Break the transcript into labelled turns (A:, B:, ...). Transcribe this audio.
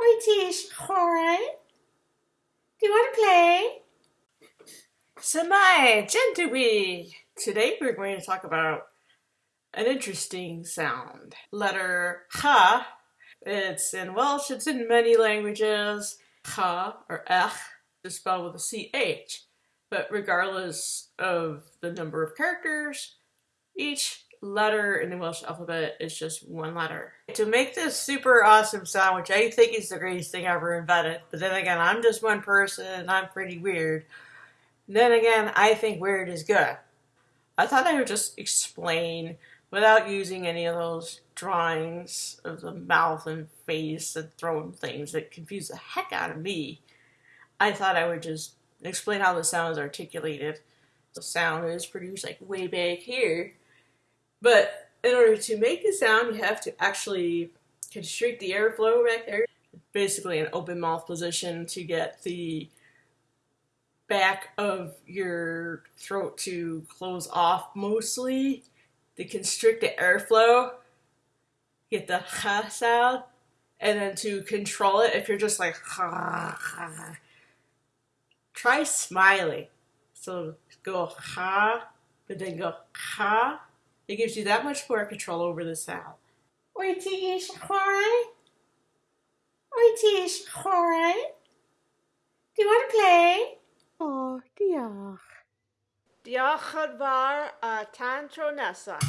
A: It is hard. Do you want to play?
B: Samai, Gentui! Today we're going to talk about an interesting sound. Letter ha. It's in Welsh, it's in many languages. Ha or ech is spelled with a ch. But regardless of the number of characters, each letter in the Welsh alphabet is just one letter. To make this super awesome sound, which I think is the greatest thing ever invented, but then again, I'm just one person and I'm pretty weird. Then again, I think weird is good. I thought I would just explain without using any of those drawings of the mouth and face and throwing things that confuse the heck out of me. I thought I would just explain how the sound is articulated. The sound is produced like way back here but in order to make the sound, you have to actually constrict the airflow back there. Basically an open mouth position to get the back of your throat to close off mostly. To constrict the airflow, get the ha sound, and then to control it, if you're just like ha, ha try smiling. So go ha, but then go ha, it gives you that much more control over the sound.
A: Wyt ti eisiau chwarae? Wyt ti eisiau chwarae? Do you want to play?
B: Oh, diolch.
C: Diolch yn fawr a tan tro nesaf.